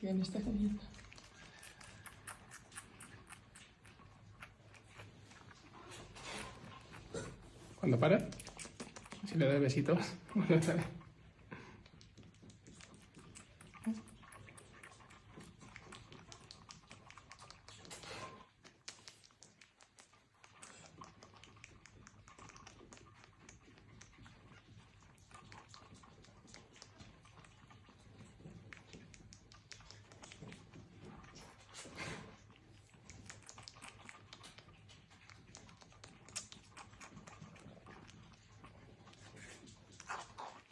Que bien está comiendo. Cuando para, si le das besitos,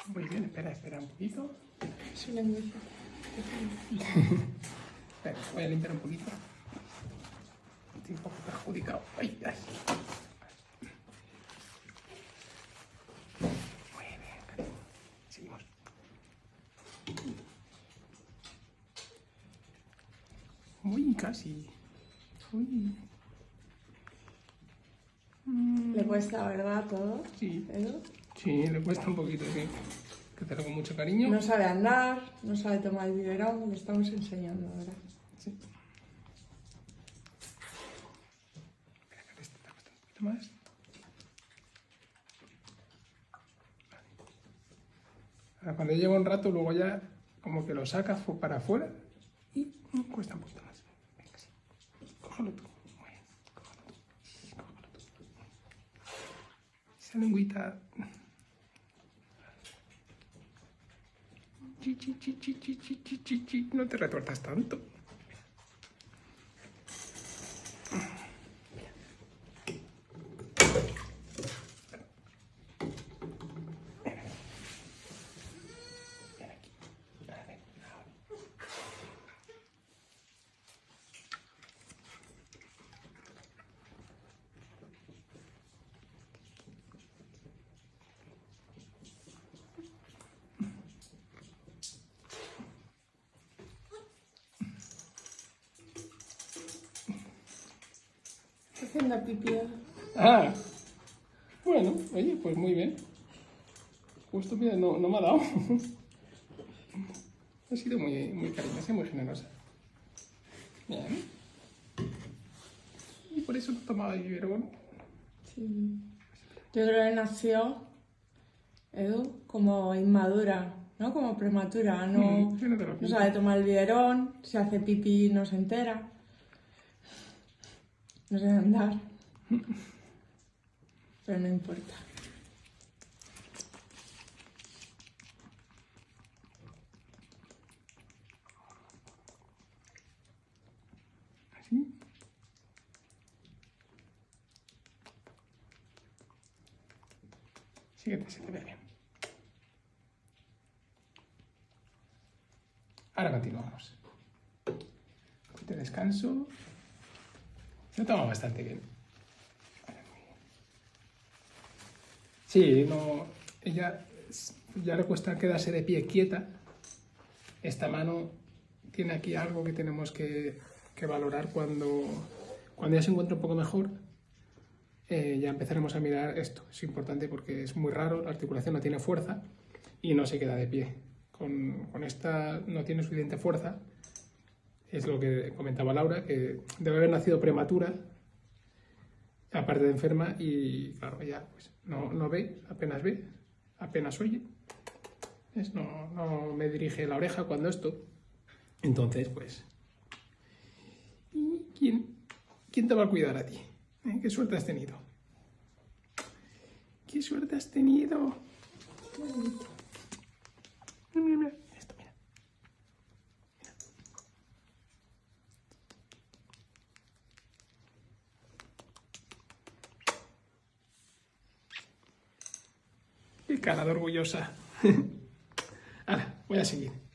Muy bien, espera, espera un poquito. Espera, voy a limpiar un poquito. Estoy un poco perjudicado. Ay, ay. Muy bien, cariño. Seguimos. Uy, casi. Uy. Le cuesta, ¿verdad? Todo. Sí, Edu. Sí, le cuesta un poquito, sí. Que te con mucho cariño. No sabe andar, no sabe tomar el biberón, le estamos enseñando ahora. Sí. Espera, que esto te cuesta un poquito más. Ahora, cuando lleva un rato, luego ya como que lo sacas para afuera y cuesta un poquito más. Venga, sí. Cógelo tú. Muy bien. Cógelo tú. Cógelo tú. Esa lengüita. Chi, chi, chi, chi, chi, chi, chi, chi. No te retuerzas tanto. Está haciendo pipí. Ah, bueno, oye, pues muy bien. Justo, mira, no, no me ha dado. ha sido muy, muy cariñosa y muy generosa. Bien. Y por eso no tomaba el biberón. Sí. Yo creo que nació, Edu, como inmadura, ¿no? Como prematura. No, Mm, no sabe tomar el biberón, si hace pipí no se entera. No sabe andar. Pero no importa. Así. Sí que te- se te ve bien. Ahora continuamos. De descanso. Se toma bastante bien. Sí, no, ella ya le cuesta quedarse de pie quieta. Esta mano tiene aquí algo que tenemos que, que valorar cuando, cuando ya se encuentra un poco mejor. eh, ya empezaremos a mirar esto. Es importante porque es muy raro, la articulación no tiene fuerza y no se queda de pie. Con, con esta no tiene suficiente fuerza. Es lo que comentaba Laura, que debe haber nacido prematura, aparte de enferma, y claro, ella pues, no, no ve, apenas ve, apenas oye. ¿Ves? No, no me dirige la oreja cuando esto. Entonces, pues. ¿Y quién, quién te va a cuidar a ti? ¿Eh? ¿Qué suerte has tenido? ¿Qué suerte has tenido? Mira. Mira. Cara de orgullosa. Ahora, voy a seguir.